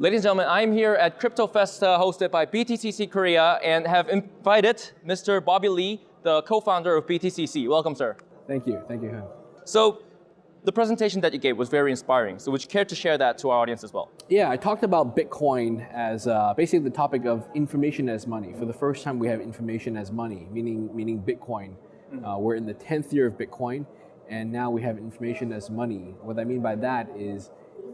Ladies and gentlemen, I'm here at Crypto Festa hosted by BTCC Korea and have invited Mr. Bobby Lee, the co-founder of BTCC. Welcome, sir. Thank you. Thank you, Han. So the presentation that you gave was very inspiring. So would you care to share that to our audience as well? Yeah, I talked about Bitcoin as uh, basically the topic of information as money. For the first time, we have information as money, meaning, meaning Bitcoin. Mm. Uh, we're in the 10th year of Bitcoin, and now we have information as money. What I mean by that is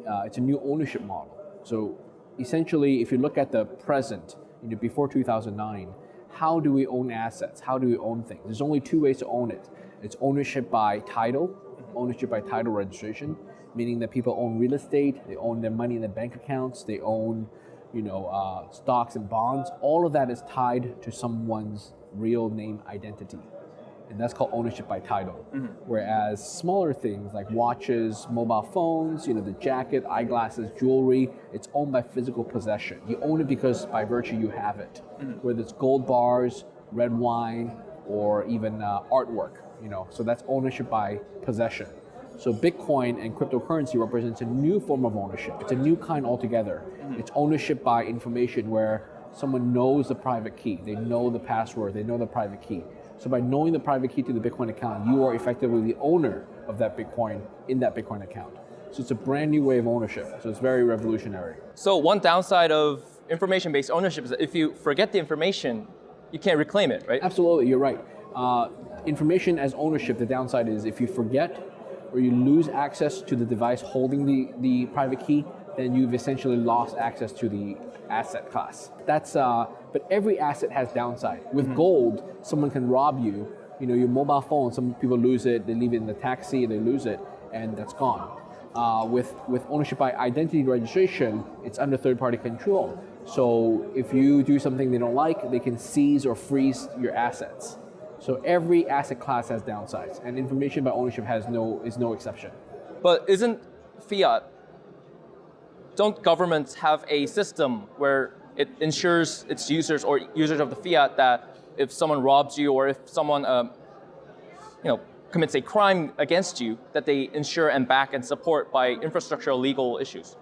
uh, it's a new ownership model. So essentially, if you look at the present, you know, before 2009, how do we own assets? How do we own things? There's only two ways to own it. It's ownership by title, ownership by title registration, meaning that people own real estate, they own their money in their bank accounts, they own you know, uh, stocks and bonds. All of that is tied to someone's real name identity and that's called ownership by title. Mm -hmm. Whereas smaller things like watches, mobile phones, you know, the jacket, eyeglasses, jewelry, it's owned by physical possession. You own it because by virtue you have it. Mm -hmm. Whether it's gold bars, red wine, or even uh, artwork, you know, so that's ownership by possession. So Bitcoin and cryptocurrency represents a new form of ownership. It's a new kind altogether. Mm -hmm. It's ownership by information where someone knows the private key, they know the password, they know the private key. So by knowing the private key to the Bitcoin account, you are effectively the owner of that Bitcoin in that Bitcoin account. So it's a brand new way of ownership. So it's very revolutionary. So one downside of information-based ownership is that if you forget the information, you can't reclaim it, right? Absolutely, you're right. Uh, information as ownership, the downside is if you forget or you lose access to the device holding the, the private key, then you've essentially lost access to the asset class. That's, uh, but every asset has downside. With mm -hmm. gold, someone can rob you. You know, your mobile phone, some people lose it, they leave it in the taxi, they lose it, and that's gone. Uh, with, with ownership by identity registration, it's under third party control. So if you do something they don't like, they can seize or freeze your assets. So every asset class has downsides, and information by ownership has no, is no exception. But isn't fiat don't governments have a system where it ensures its users or users of the fiat that if someone robs you or if someone um, you know, commits a crime against you, that they ensure and back and support by infrastructural legal issues?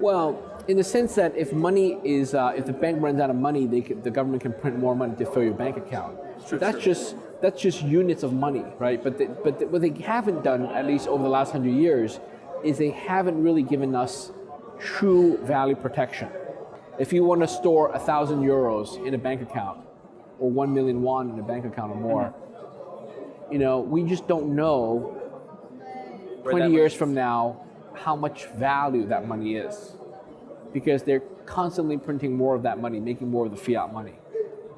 Well, in the sense that if money is, uh, if the bank runs out of money, can, the government can print more money to fill your bank account. So that's just that's just units of money, right? But but what they haven't done, at least over the last hundred years, is they haven't really given us true value protection. If you want to store a thousand euros in a bank account, or one million won in a bank account or more, you know, we just don't know 20 years from now how much value that money is. Because they're constantly printing more of that money, making more of the fiat money.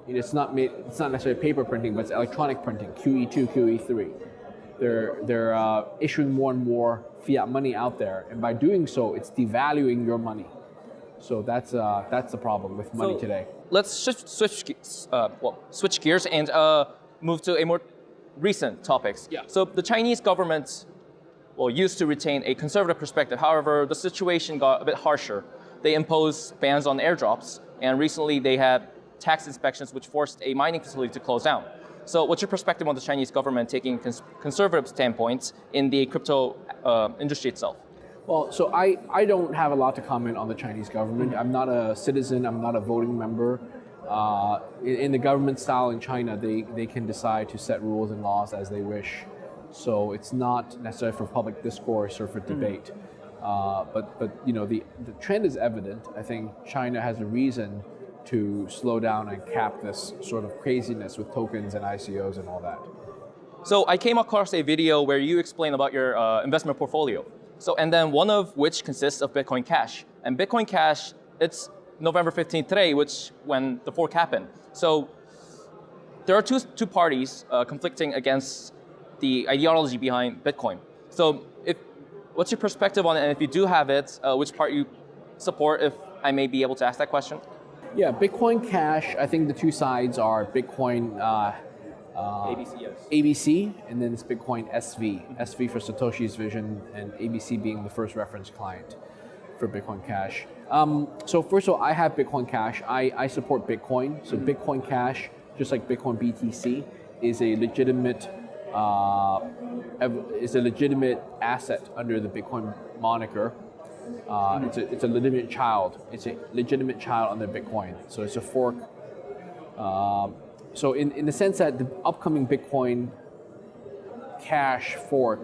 You know, it's not made, it's not necessarily paper printing, but it's electronic printing, QE2, QE3. They're, they're uh, issuing more and more fiat money out there, and by doing so, it's devaluing your money. So that's, uh, that's the problem with money so today. Let's switch, switch, uh, well, switch gears and uh, move to a more recent topics. Yeah. So the Chinese government well, used to retain a conservative perspective. However, the situation got a bit harsher. They imposed bans on airdrops, and recently they had tax inspections which forced a mining facility to close down. So what's your perspective on the Chinese government taking cons conservative standpoints in the crypto uh, industry itself? Well, so I, I don't have a lot to comment on the Chinese government. I'm not a citizen, I'm not a voting member. Uh, in, in, the government style in China, they, they can decide to set rules and laws as they wish. So it's not necessarily for public discourse or for debate. Mm. Uh, but, but you know, the, the trend is evident. I think China has a reason to slow down and cap this sort of craziness with tokens and ICOs and all that. So I came across a video where you explain about your uh, investment portfolio. So, and then one of which consists of Bitcoin Cash. And Bitcoin Cash, it's November 15th today, which when the fork happened. So there are two, two parties uh, conflicting against the ideology behind Bitcoin. So if, what's your perspective on it? And if you do have it, uh, which part you support, if I may be able to ask that question? Yeah, Bitcoin Cash, I think the two sides are Bitcoin uh, uh, ABC, yes. ABC, and then it's Bitcoin SV. SV for Satoshi's vision, and ABC being the first reference client for Bitcoin Cash. Um, so first of all, I have Bitcoin Cash. I, I support Bitcoin. So mm -hmm. Bitcoin Cash, just like Bitcoin BTC, is a legitimate uh, is a legitimate asset under the Bitcoin moniker Uh, it's, a, it's a legitimate child. It's a legitimate child under Bitcoin. So it's a fork. Um, so in, in the sense that the upcoming Bitcoin Cash fork,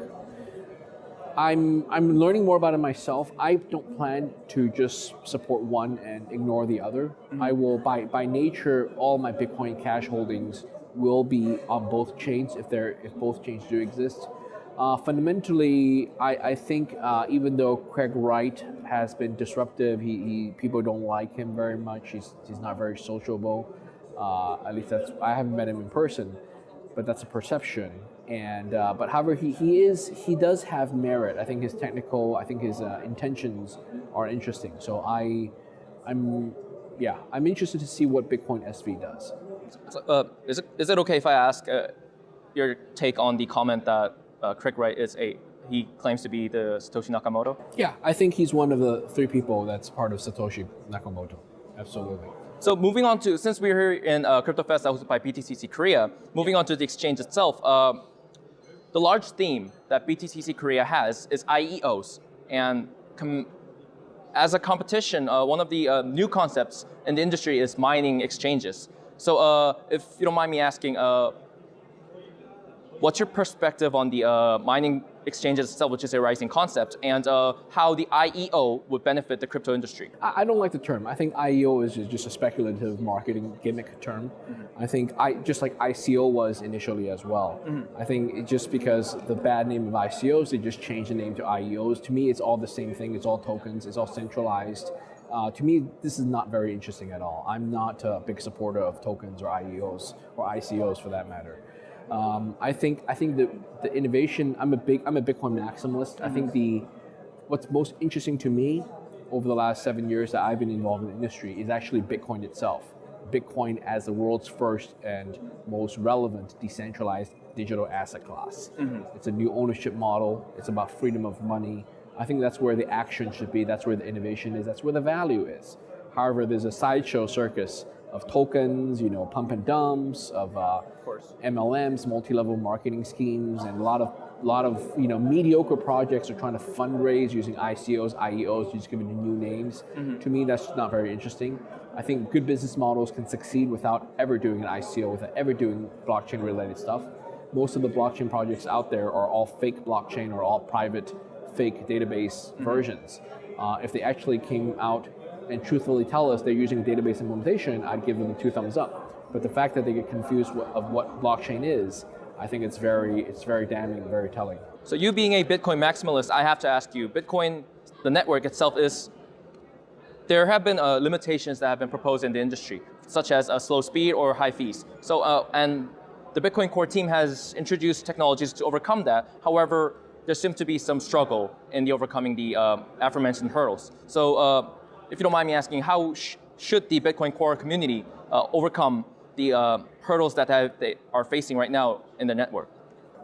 I'm I'm learning more about it myself. I don't plan to just support one and ignore the other. I will by by nature all my Bitcoin Cash holdings will be on both chains if they're if both chains do exist. Uh, fundamentally, I, I think uh, even though Craig Wright has been disruptive, he, he people don't like him very much. He's he's not very sociable. Uh, at least that's I haven't met him in person, but that's a perception. And uh, but however, he, he is he does have merit. I think his technical, I think his uh, intentions are interesting. So I, I'm yeah, I'm interested to see what Bitcoin SV does. So, uh, is, it, is it okay if I ask uh, your take on the comment that uh, Craig Wright is a, he claims to be the Satoshi Nakamoto? Yeah, I think he's one of the three people that's part of Satoshi Nakamoto. Absolutely. So moving on to, since we're here in uh, CryptoFest hosted by BTCC Korea, moving on to the exchange itself, uh, the large theme that BTCC Korea has is IEOs. And as a competition, uh, one of the uh, new concepts in the industry is mining exchanges. So uh, if you don't mind me asking, uh, what's your perspective on the uh, mining exchanges itself, which is a rising concept, and uh, how the IEO would benefit the crypto industry? I don't like the term. I think IEO is just a speculative marketing gimmick term. Mm-hmm. I think I just like ICO was initially as well. Mm-hmm. I think just because the bad name of ICOs, they just changed the name to IEOs. To me, it's all the same thing. It's all tokens. It's all centralized. Uh, to me, this is not very interesting at all. I'm not a big supporter of tokens or IEOs or ICOs for that matter. Um, I think I think the, the innovation. I'm a big I'm a Bitcoin maximalist. I think the what's most interesting to me over the last seven years that I've been involved in the industry is actually Bitcoin itself. Bitcoin as the world's first and most relevant decentralized digital asset class. Mm-hmm. It's a new ownership model. It's about freedom of money. I think that's where the action should be. That's where the innovation is. That's where the value is. However, there's a sideshow circus of tokens, you know, pump and dumps, of, uh, of MLMs, multi-level marketing schemes, and a lot of lot of you know mediocre projects are trying to fundraise using ICOs, IEOs, just giving new names. Mm-hmm. To me, that's not very interesting. I think good business models can succeed without ever doing an ICO, without ever doing blockchain-related stuff. Most of the blockchain projects out there are all fake blockchain or all private, fake database mm-hmm. versions. Uh, if they actually came out and truthfully tell us they're using a database implementation, I'd give them two thumbs up. But the fact that they get confused of what blockchain is, I think it's very, it's very damning, very telling. So you being a Bitcoin maximalist, I have to ask you, Bitcoin, the network itself is, there have been uh, limitations that have been proposed in the industry, such as a slow speed or high fees. So, uh, and the Bitcoin core team has introduced technologies to overcome that. However, there seems to be some struggle in the overcoming the uh, aforementioned hurdles. So uh, if you don't mind me asking, how sh should the Bitcoin Core community uh, overcome the uh, hurdles that they are facing right now in the network?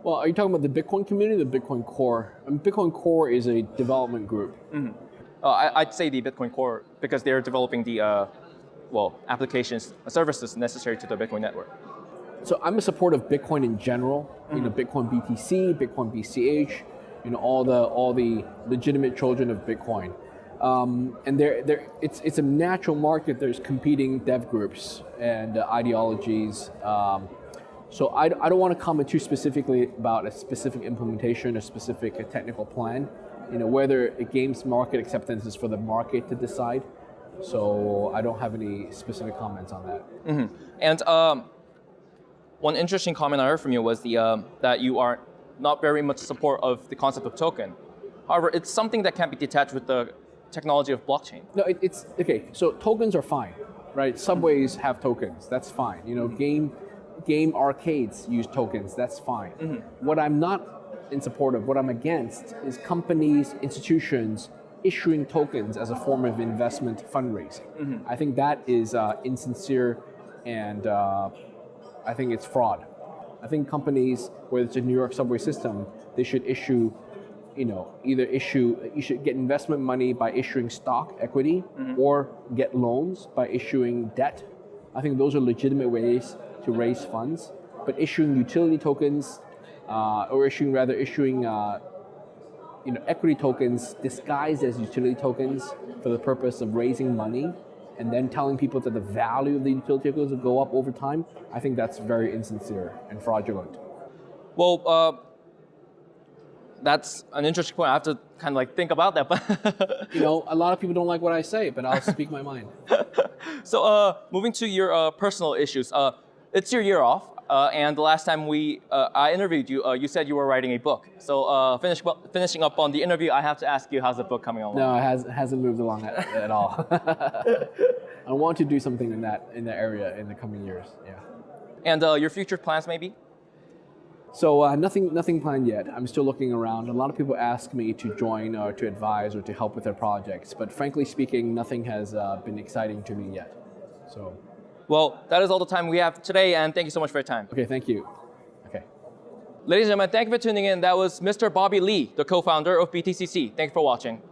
Well, are you talking about the Bitcoin community, the Bitcoin Core? I mean, Bitcoin Core is a development group. Mm -hmm. uh, I, would say the Bitcoin Core because they're developing the uh, well applications, services necessary to the Bitcoin network. So I'm a supporter of Bitcoin in general. Mm -hmm. You know, Bitcoin BTC, Bitcoin BCH, you know, all the all the legitimate children of Bitcoin. Um, and there, there, it's, it's a natural market. There's competing dev groups and uh, ideologies. Um, so I, I don't want to comment too specifically about a specific implementation, a specific a technical plan. You know, whether a game's market acceptance is for the market to decide. So I don't have any specific comments on that. Mm -hmm. And um, one interesting comment I heard from you was the, uh, that you are not very much support of the concept of token. However, it's something that can't be detached with the technology of blockchain. No, it, it's okay. So tokens are fine, right? Subways have tokens. That's fine. You know, game game arcades use tokens. That's fine. Mm -hmm. What I'm not in support of, what I'm against, is companies, institutions issuing tokens as a form of investment fundraising. Mm -hmm. I think that is uh, insincere, and uh, I think it's fraud. I think companies, whether it's a New York subway system, they should issue you know, either issue, you should get investment money by issuing stock equity mm-hmm. or get loans by issuing debt. I think those are legitimate ways to raise funds. But issuing utility tokens, uh, or issuing rather issuing uh, you know, equity tokens disguised as utility tokens for the purpose of raising money and then telling people that the value of the utility tokens will go up over time, I think that's very insincere and fraudulent. Well, uh, that's an interesting point. I have to kind of like think about that. But You know, a lot of people don't like what I say, but I'll speak my mind. so, uh, moving to your uh, personal issues, uh, it's your year off, uh, and the last time we uh, I interviewed you, uh, you said you were writing a book. So, uh, finish, finishing up on the interview, I have to ask you, how's the book coming along? No, it has, hasn't moved along at, at all. I want to do something in that in that area in the coming years. Yeah. And uh, your future plans, maybe? So uh, nothing, nothing planned yet. I'm still looking around. A lot of people ask me to join or to advise or to help with their projects, but frankly speaking, nothing has uh, been exciting to me yet. So, Well, that is all the time we have today, and thank you so much for your time. okay, thank you. Okay. Ladies and gentlemen, thank you for tuning in. That was Mr. Bobby Lee, the co-founder of BTCC. Thank you for watching.